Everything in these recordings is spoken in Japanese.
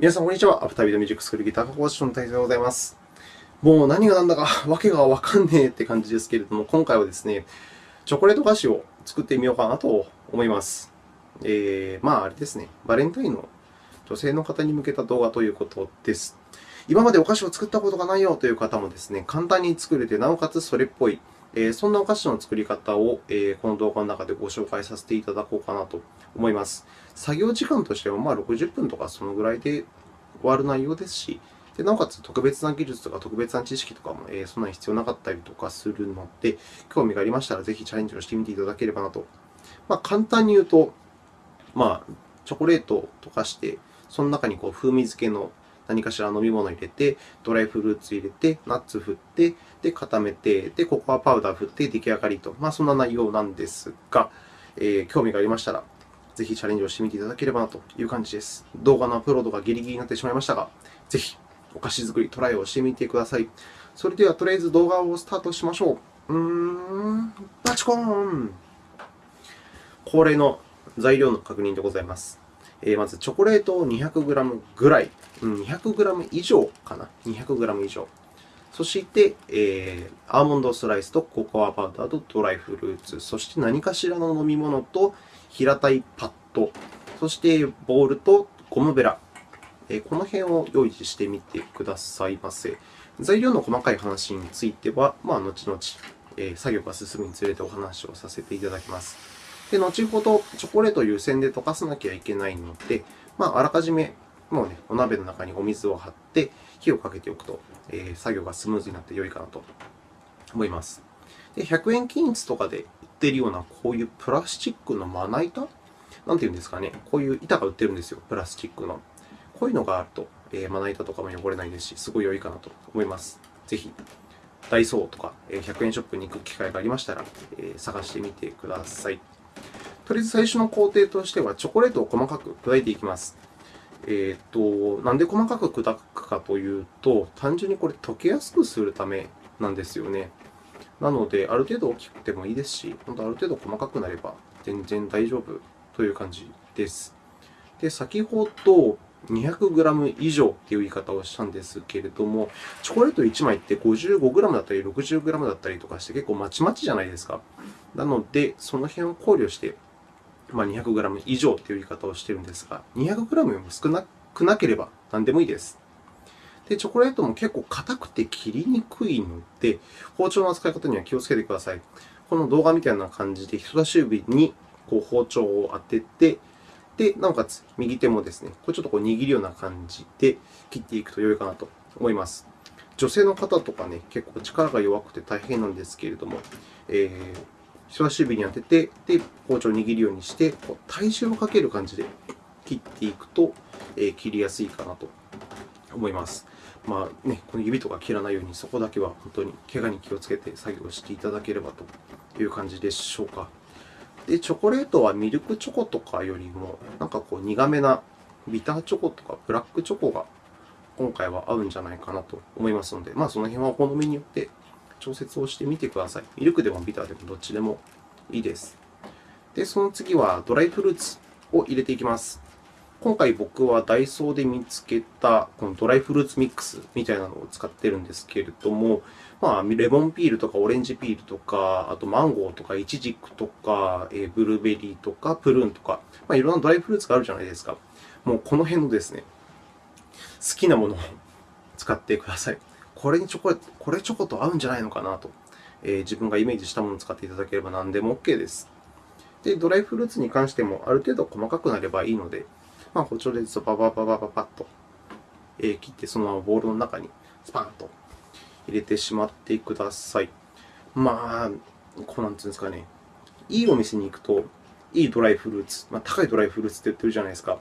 皆さん、こんにちは。アフタービードミュージックスクールギター科講師の大勢でございます。もう何が何だか わけがわかんねえって感じですけれども、今回はですね、チョコレート菓子を作ってみようかなと思います。えー、まあ、あれですね、バレンタインの女性の方に向けた動画ということです。今までお菓子を作ったことがないよという方もですね、簡単に作れて、なおかつそれっぽい、え、そんなお菓子の作り方を、え、この動画の中でご紹介させていただこうかなと思います。作業時間としてはまあ60分とかそのぐらいで終わる内容ですし、でなおかつ特別な技術とか特別な知識とかも、え、そんなに必要なかったりとかするので、興味がありましたらぜひチャレンジをしてみていただければなと。まあ、簡単に言うと、まあ、チョコレートを溶かして、その中にこう風味付けの何かしら飲み物を入れて、ドライフルーツ入れて、ナッツ振って、で、固めて、で、ココアパウダー振って出来上がりと。まあ、そんな内容なんですが、えー、興味がありましたら、ぜひチャレンジをしてみていただければなという感じです。動画のアップロードがギリギリになってしまいましたが、ぜひお菓子作りトライをしてみてください。それでは、とりあえず動画をスタートしましょう。うーん、バチコーン恒例の材料の確認でございます。え、まず、チョコレートを 200g ぐらい、200g 以上かな、200g 以上。そして、えー、アーモンドスライスとココアパウダーとドライフルーツ、そして何かしらの飲み物と平たいパッド、そしてボールとゴムベラえ、この辺を用意してみてくださいませ。材料の細かい話については、まあ、後々え、作業が進むにつれてお話をさせていただきます。で後ほど、チョコレートを湯煎で溶かさなきゃいけないので、まあ、あらかじめもうね、お鍋の中にお水を張って火をかけておくと、えー、作業がスムーズになって良いかなと思います。で100円均一とかで売っているような、こういうプラスチックのまな板？なんていうんですかね。こういう板が売ってるんですよ。プラスチックの。こういうのがあると、えー、まな板とかも汚れないですし、すごい良いかなと思います。ぜひ、ダイソーとか100円ショップに行く機会がありましたら、えー、探してみてください。とりあえず最初の工程としては、チョコレートを細かく砕いていきます。えーと、なんで細かく砕くかというと、単純にこれ溶けやすくするためなんですよね。なので、ある程度大きくてもいいですし、本当ある程度細かくなれば全然大丈夫という感じです。で、先ほど 200g 以上という言い方をしたんですけれども、チョコレート1枚って 55g だったり 60g だったりとかして結構まちまちじゃないですか。なので、その辺を考慮して、まあ、200g 以上という言い方をしているんですが、200g よりも少なくなければ何でもいいです。で、チョコレートも結構硬くて切りにくいので、包丁の扱い方には気をつけてください。この動画みたいな感じで、人差し指にこう包丁を当てて、で、なおかつ右手もですね、これちょっとこう握るような感じで切っていくと良いかなと思います。女性の方とかね、結構力が弱くて大変なんですけれども、えー、人差し指に当てて、で、包丁を握るようにして、こう体重をかける感じで切っていくと、えー、切りやすいかなと思います。まあね、この指とか切らないように、そこだけは本当に怪我に気をつけて作業していただければという感じでしょうか。で、チョコレートはミルクチョコとかよりも、なんかこう苦めなビターチョコとかブラックチョコが今回は合うんじゃないかなと思いますので、まあ、その辺はお好みによって調節をしてみてください。ミルクでもビターでもどっちでもいいです。で、その次はドライフルーツを入れていきます。今回僕はダイソーで見つけたこのドライフルーツミックスみたいなのを使っているんですけれども、まあ、レモンピールとかオレンジピールとか、あとマンゴーとかイチジクとか、えブルーベリーとかプルーンとか、まあ、いろんなドライフルーツがあるじゃないですか。もうこの辺のですね、好きなものを 使ってください。これにチョコこれチョコと合うんじゃないのかなと、えー、自分がイメージしたものを使っていただければ何でも OK です。で、ドライフルーツに関してもある程度細かくなればいいので、まあ、包丁でババババババッと切って、そのままボウルの中にスパンと入れてしまってください。まあ、こうなんていうんですかね、いいお店に行くと、いいドライフルーツ、まあ、高いドライフルーツって言ってるじゃないですか。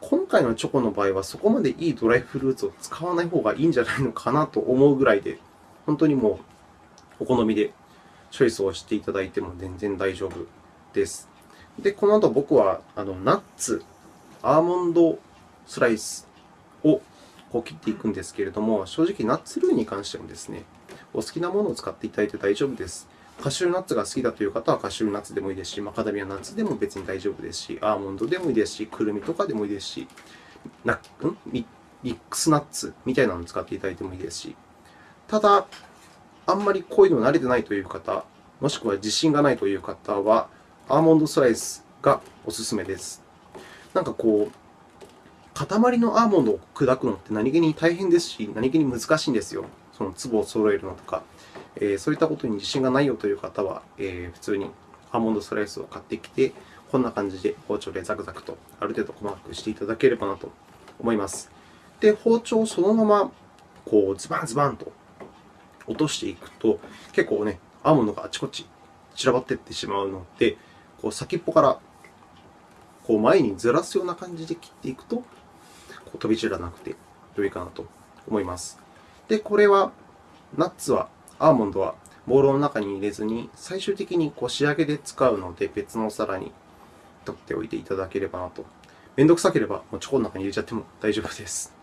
今回のチョコの場合は、そこまでいいドライフルーツを使わない方がいいんじゃないのかなと思うぐらいで、本当にもうお好みでチョイスをしていただいても全然大丈夫です。で、この後僕はあのナッツ、アーモンドスライスをこう切っていくんですけれども、正直ナッツ類に関してもですね、お好きなものを使っていただいて大丈夫です。カシューナッツが好きだという方はカシューナッツでもいいですし、マカダミアナッツでも別に大丈夫ですし、アーモンドでもいいですし、くるみとかでもいいですし、ナッん？ミックスナッツみたいなのを使っていただいてもいいですし、ただ、あんまりこういうの慣れてないという方、もしくは自信がないという方は、アーモンドスライスがおすすめです。なんかこう、塊のアーモンドを砕くのって何気に大変ですし、何気に難しいんですよ。その粒を揃えるのとか。え、そういったことに自信がないよという方は、え、普通にアーモンドスライスを買ってきて、こんな感じで包丁でザクザクとある程度細かくしていただければなと思います。で、包丁をそのままこうズバンズバンと落としていくと、結構ね、アーモンドがあちこち散らばっていってしまうので、こう先っぽからこう前にずらすような感じで切っていくと、こう飛び散らなくて良いかなと思います。で、これは、ナッツは、アーモンドはボウルの中に入れずに、最終的にこう仕上げで使うので、別のお皿に取っておいていただければなと。めんどくさければ、もうチョコの中に入れちゃっても大丈夫です。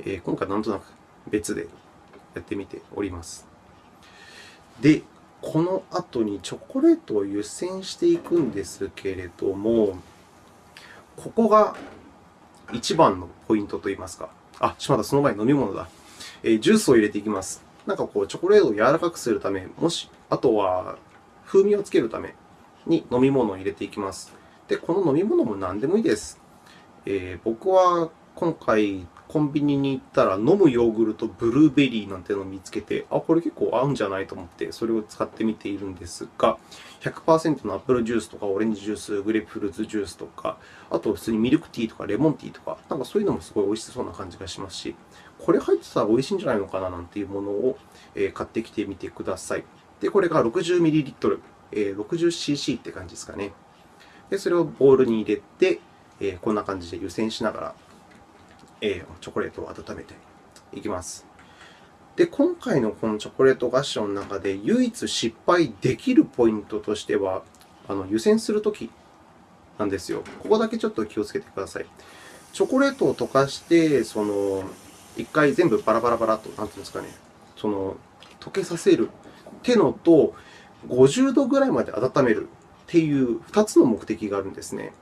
えー、今回なんとなく別でやってみております。で、この後にチョコレートを湯煎していくんですけれども、ここが一番のポイントといいますか。あ、しまった、その前に飲み物だ。えー、ジュースを入れていきます。なんかこう、チョコレートを柔らかくするため、もし、あとは風味をつけるために飲み物を入れていきます。で、この飲み物も何でもいいです。えー、僕は今回、コンビニに行ったら、飲むヨーグルト、ブルーベリーなんてのを見つけて、あ、これ結構合うんじゃないと思って、それを使ってみているんですが、100%のアップルジュースとか、オレンジジュース、グレープフルーツジュースとか、あと普通にミルクティーとかレモンティーとか、なんかそういうのもすごい美味しそうな感じがしますし、これ入ってたら美味しいんじゃないのかななんていうものを買ってきてみてください。で、これが 60ml、60cc って感じですかね。で、それをボウルに入れて、こんな感じで湯煎しながらえチョコレートを温めていきます。で、今回のこのチョコレート合唱の中で唯一失敗できるポイントとしては、あの湯煎するときなんですよ。ここだけちょっと気をつけてください。チョコレートを溶かして、その一回全部バラバラバラと、なんていうんですかね、その溶けさせる手のと50度ぐらいまで温めるっていう2つの目的があるんですね。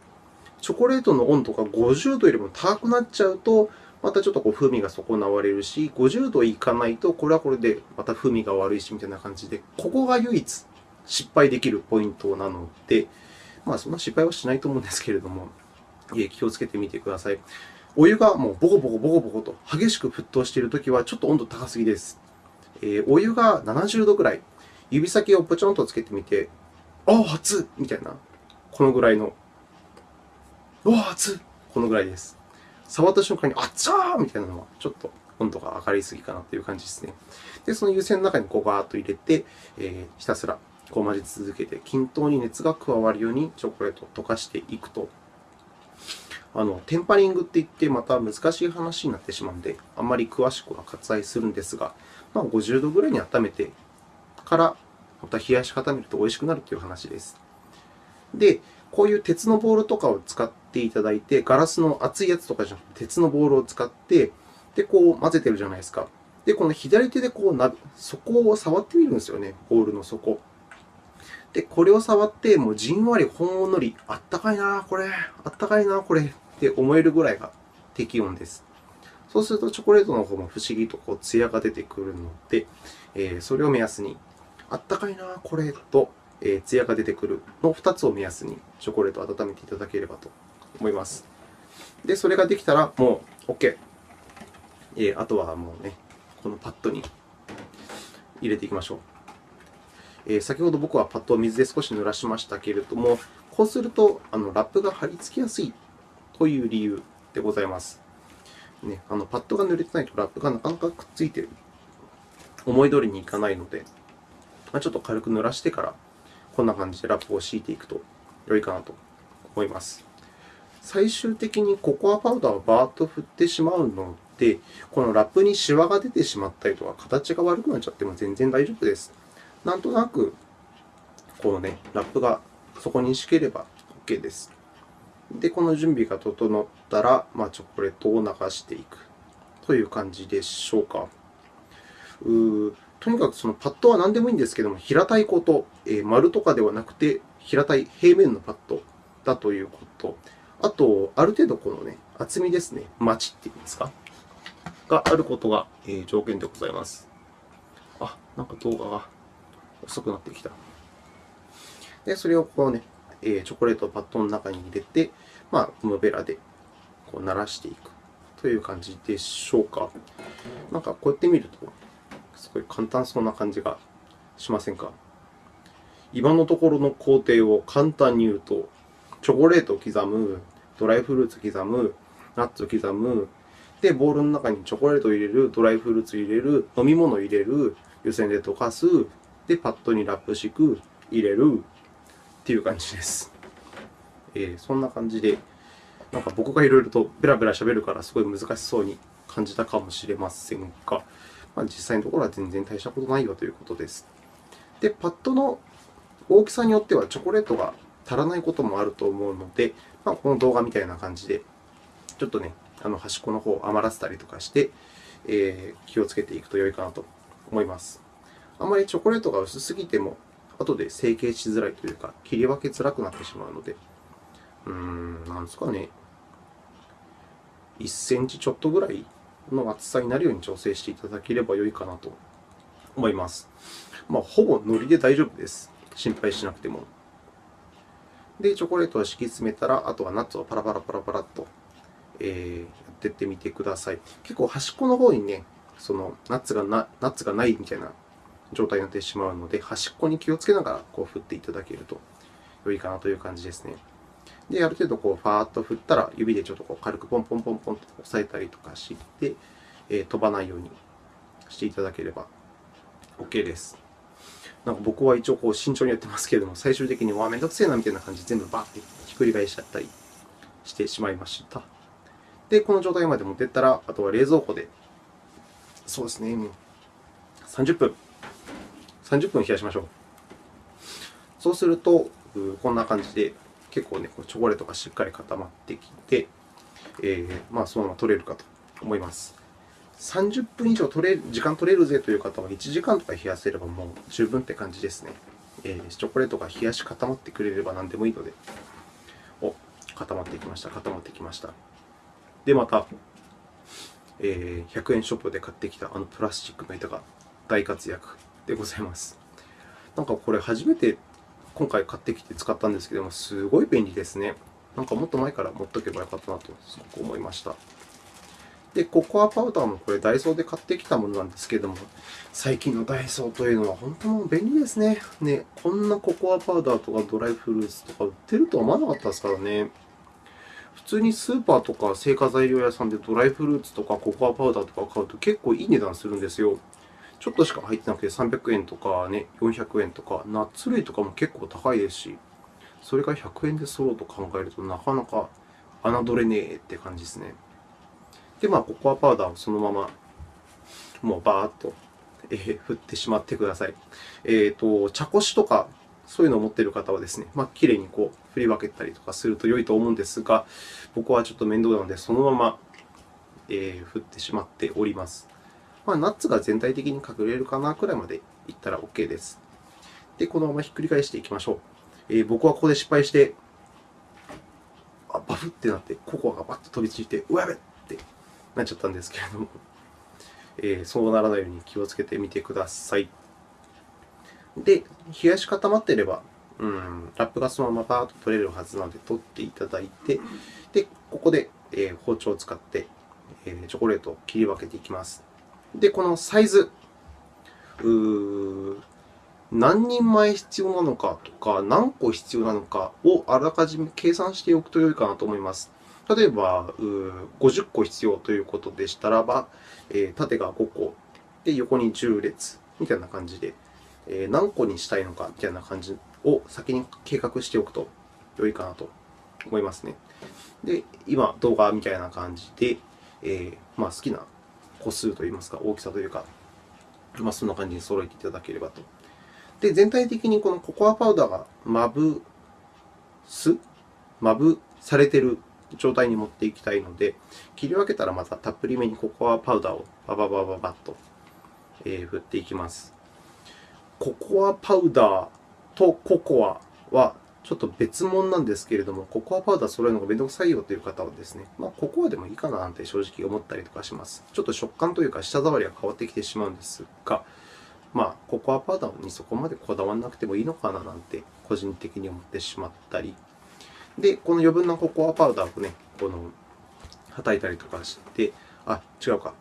チョコレートの温度が50度よりも高くなっちゃうと、またちょっとこう風味が損なわれるし、50度いかないと、これはこれでまた風味が悪いしみたいな感じで、ここが唯一失敗できるポイントなので、まあ、そんな失敗はしないと思うんですけれども、気をつけてみてください。お湯がもうボコボコボコボコと激しく沸騰しているときは、ちょっと温度高すぎです。えー、お湯が70度ぐらい、指先をポチョンとつけてみて、ああ、熱っみたいな、このぐらいのうわ、熱いこのぐらいです。触った瞬間に、あっちゃーみたいなのは、ちょっと温度が上がりすぎかなという感じですね。で、その湯煎の中にこうガーッと入れて、えー、ひたすらこう混ぜ続けて、均等に熱が加わるようにチョコレートを溶かしていくと、あのテンパリングって言ってまた難しい話になってしまうので、あんまり詳しくは割愛するんですが、まあ、50度ぐらいに温めてから、また冷やし固めると美味しくなるという話です。で、こういう鉄のボールとかを使っていただいて、ガラスの熱いやつとかじゃなくて、鉄のボールを使って、で、こう混ぜてるじゃないですか。で、この左手でこう底を触ってみるんですよね、ボールの底。で、これを触って、もうじんわりほんのり、あったかいな、これ、あったかいな、これって思えるぐらいが適温です。そうすると、チョコレートの方も不思議とこう艶が出てくるので、えー、それを目安に、あったかいな、これとえー、艶が出てくるの2つを目安にチョコレートを温めていただければと思います。で、それができたらもう OK。えー、あとはもうね、このパッドに入れていきましょう。えー、先ほど僕はパッドを水で少し濡らしましたけれども、こうするとあのラップが貼り付きやすいという理由でございます。ね、あのパッドが濡れてないとラップがなかなかくっついている。思い通りにいかないので、まあ、ちょっと軽く濡らしてからこんな感じでラップを敷いていくと良いかなと思います。最終的にココアパウダーをバーッと振ってしまうので、このラップにシワが出てしまったりとか、形が悪くなっちゃっても全然大丈夫です。なんとなく、このね、ラップがそこに敷ければ OK です。で、この準備が整ったら、まあ、チョコレートを流していくという感じでしょうか。うとにかくそのパッドは何でもいいんですけども、平たいこと、えー、丸とかではなくて、平たい平面のパッドだということ。あと、ある程度このね、厚みですね、マチっていうんですか、があることが、え条件でございます。あ、なんか動画が遅くなってきた。で、それをこうね、えチョコレートをパッドの中に入れて、まあ、ゴムベラでこう鳴らしていくという感じでしょうか。なんかこうやって見ると、すごい簡単そうな感じがしませんか？今のところの工程を簡単に言うと、チョコレートを刻む、ドライフルーツ刻む、ナッツを刻む、で、ボウルの中にチョコレートを入れる、ドライフルーツ入れる、飲み物を入れる、湯煎で溶かす、で、パッドにラップ敷く、入れるっていう感じです。えー、そんな感じで、なんか僕がいろいろとベラベラ喋るからすごい難しそうに感じたかもしれませんが、まあ、実際のところは全然大したことないよということです。で、パッドの大きさによってはチョコレートが足らないこともあると思うので、まあ、この動画みたいな感じで、ちょっとね、あの端っこの方を余らせたりとかして、えー、気をつけていくと良いかなと思います。あまりチョコレートが薄すぎても、後で成形しづらいというか、切り分けづらくなってしまうので、うーん、なんですかね、1センチちょっとぐらいの厚さになるように調整していただければ良いかなと思います。まあ、ほぼ糊で大丈夫です。心配しなくても。で、チョコレートを敷き詰めたら、あとはナッツをパラパラパラパラと、えー、やっていってみてください。結構端っこの方にね、そのナッツがなナッツがないみたいな状態になってしまうので、端っこに気をつけながらこう振っていただけると良いかなという感じですね。で、ある程度こうファーっと振ったら、指でちょっとこう軽くポンポンポンポンと押さえたりとかして、えー、飛ばないようにしていただければ OK です。なんか僕は一応こう慎重にやってますけれども、最終的にわ、めんどくせえなみたいな感じで全部バーってひっくり返しちゃったりしてしまいました。で、この状態まで持っていったら、あとは冷蔵庫で、そうですね、30分、30分冷やしましょう。そうすると、こんな感じで、結構ね、チョコレートがしっかり固まってきて、えー、まあ、そのまま取れるかと思います。30分以上取れ時間取れるぜという方は、1時間とか冷やせればもう十分って感じですね。えー、チョコレートが冷やし固まってくれれば何でもいいので。お、固まってきました。固まってきました。で、また、えー、100円ショップで買ってきたあのプラスチックの板が大活躍でございます。なんかこれ初めて今回買ってきて使ったんですけども、すごい便利ですね。なんかもっと前から持っておけばよかったなとすごく思いました。で、ココアパウダーもこれダイソーで買ってきたものなんですけども、最近のダイソーというのは本当もう便利ですね。ね、こんなココアパウダーとかドライフルーツとか売ってるとは思わなかったですからね。普通にスーパーとか製菓材料屋さんでドライフルーツとかココアパウダーとか買うと結構いい値段するんですよ。ちょっとしか入ってなくて300円とかね、400円とか、ナッツ類とかも結構高いですし、それが100円で揃うと考えるとなかなか侮れねえって感じですね。で、まあ、ココアパウダーをそのまま、もうバーっと、え、振ってしまってください。えーと、茶こしとか、そういうのを持っている方はですね、まあ、きれいにこう振り分けたりとかすると良いと思うんですが、僕はちょっと面倒なので、そのまま、え、振ってしまっております。まあ、ナッツが全体的に隠れるかなくらいまでいったら OK です。で、このままひっくり返していきましょう。えー、僕はここで失敗して、あバフってなって、ココアがバッと飛びついて、うわやべってなっちゃったんですけれども、えー、そうならないように気をつけてみてください。で、冷やし固まっていれば、うん、ラップがそのままバーッと取れるはずなので、取っていただいて、で、ここで、え、包丁を使って、え、チョコレートを切り分けていきます。で、このサイズ、何人前必要なのかとか、何個必要なのかをあらかじめ計算しておくと良いかなと思います。例えば、50個必要ということでしたらば、縦が5個、で横に10列みたいな感じで、何個にしたいのかみたいな感じを先に計画しておくと良いかなと思いますね。で、今、動画みたいな感じで、えー、まあ、好きな個数といいますか、大きさというか、まあ、そんな感じに揃えていただければと。で、全体的にこのココアパウダーがまぶす、まぶされている状態に持っていきたいので、切り分けたらまたたっぷりめにココアパウダーをバババババッと、振っていきます。ココアパウダーとココアはちょっと別物なんですけれども、ココアパウダー揃えるのがめんどくさいよという方はですね、まあ、ココアでもいいかななんて正直思ったりとかします。ちょっと食感というか舌触りが変わってきてしまうんですが、まあ、ココアパウダーにそこまでこだわらなくてもいいのかななんて個人的に思ってしまったり。で、この余分なココアパウダーをね、この、はたいたりとかして、あ、違うか。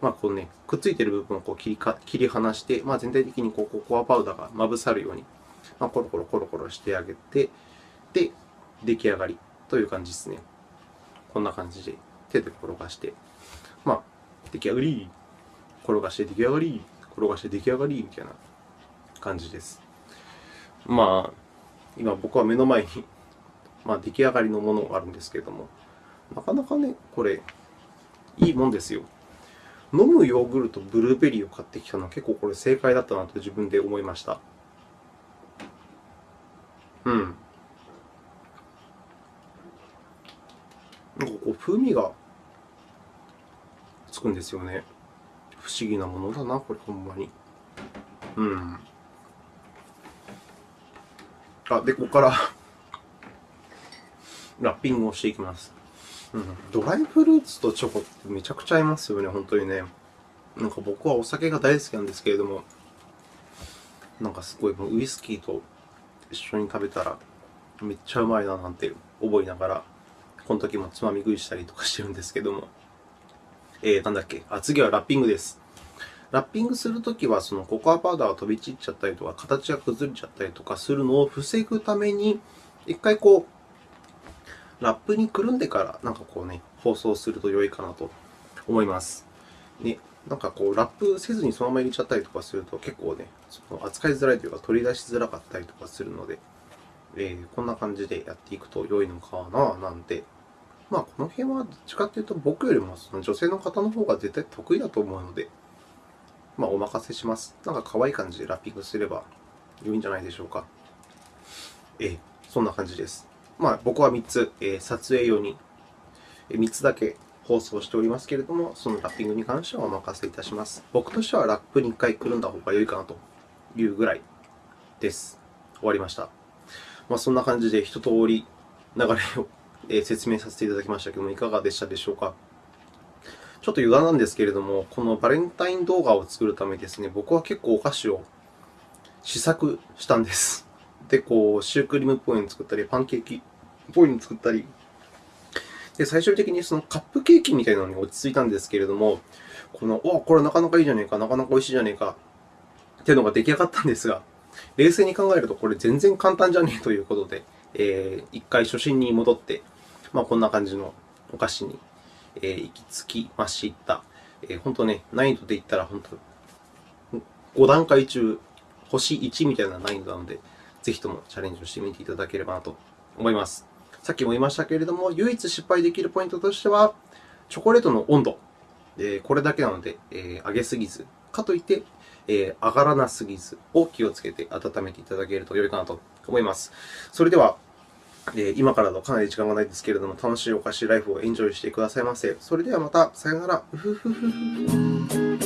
まあ、このね、くっついている部分をこう切り切り離して、まあ、全体的にこうココアパウダーがまぶさるように、まあ、コロコロコロコロしてあげて、で、出来上がりという感じですね。こんな感じで手で転がして、まあ、出来上がり、転がして出来上がり、転がして出来上がりみたいな感じです。まあ、今僕は目の前に、まあ、出来上がりのものがあるんですけれども、なかなかね、これ、いいもんですよ。飲むヨーグルト、ブルーベリーを買ってきたのは結構これ正解だったなと自分で思いました。うん。なんかこう風味がつくんですよね。不思議なものだな、これ、ほんまに。うん。あ、で、ここから ラッピングをしていきます。うん、ドライフルーツとチョコってめちゃくちゃ合いますよね、本当にね。なんか僕はお酒が大好きなんですけれども、なんかすごいウイスキーと一緒に食べたらめっちゃうまいななんて覚えながら、この時もつまみ食いしたりとかしてるんですけども。えー、なんだっけ？あ、次はラッピングです。ラッピングするときは、そのココアパウダーが飛び散っちゃったりとか、形が崩れちゃったりとかするのを防ぐために、一回こう、ラップにくるんでから、なんかこうね、包装すると良いかなと思います。ね、なんかこう、ラップせずにそのまま入れちゃったりとかすると、結構ね、その扱いづらいというか、取り出しづらかったりとかするので、えー、こんな感じでやっていくと良いのかな、なんて。まあ、この辺はどっちかというと、僕よりもその女性の方の方が絶対得意だと思うので、まあ、お任せします。なんか可愛い感じでラッピングすれば良いんじゃないでしょうか。えー、そんな感じです。まあ、僕は3つ、えー、撮影用に3つだけ放送しておりますけれども、そのラッピングに関してはお任せいたします。僕としてはラップに1回くるんだ方が良いかなというぐらいです。終わりました。まあ、そんな感じで一通り流れを 説明させていただきましたけども、いかがでしたでしょうか。ちょっと余談なんですけれども、このバレンタイン動画を作るためですね、僕は結構お菓子を試作したんです。で、こう、シュークリームっぽいの作ったり、パンケーキっぽいの作ったり、で、最終的にそのカップケーキみたいなのに落ち着いたんですけれども、この、おこれなかなかいいじゃねえか、なかなか美味しいじゃねえか、っていうのが出来上がったんですが、冷静に考えるとこれ全然簡単じゃねえということで、えー、一回初心に戻って、まあ、こんな感じのお菓子にえ行き着きました。え本当ね、難易度で言ったら本当、5段階中、星1みたいな難易度なので、ぜひともチャレンジをしてみていただければなと思います。さっきも言いましたけれども、唯一失敗できるポイントとしては、チョコレートの温度。えこれだけなので、え上げすぎず、かといって、え上がらなすぎずを気をつけて温めていただけると良いかなと思います。それでは、え今からのかなり時間がないですけれども、楽しいお菓子ライフをエンジョイしてくださいませ。それではまた、さよなら。